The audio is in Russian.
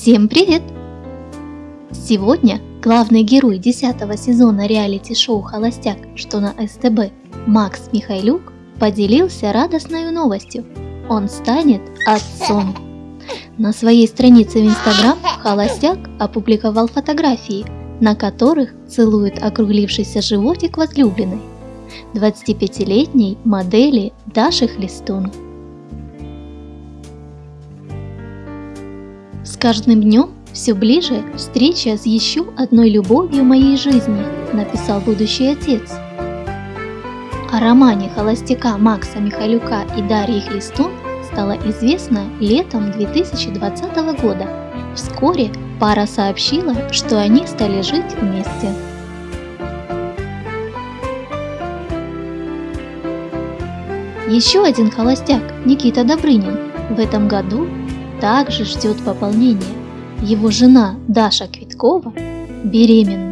Всем привет! Сегодня главный герой 10 сезона реалити-шоу «Холостяк», что на СТБ, Макс Михайлюк, поделился радостной новостью. Он станет отцом. На своей странице в Инстаграм Холостяк опубликовал фотографии, на которых целует округлившийся животик возлюбленной, 25-летней модели Даши Хлестун. С каждым днем все ближе встреча с еще одной любовью моей жизни, написал будущий отец. О романе холостяка Макса Михалюка и Дарьи Хлестун стало известно летом 2020 года. Вскоре пара сообщила, что они стали жить вместе. Еще один холостяк, Никита Добрынин, в этом году также ждет пополнения. Его жена Даша Квиткова беременна.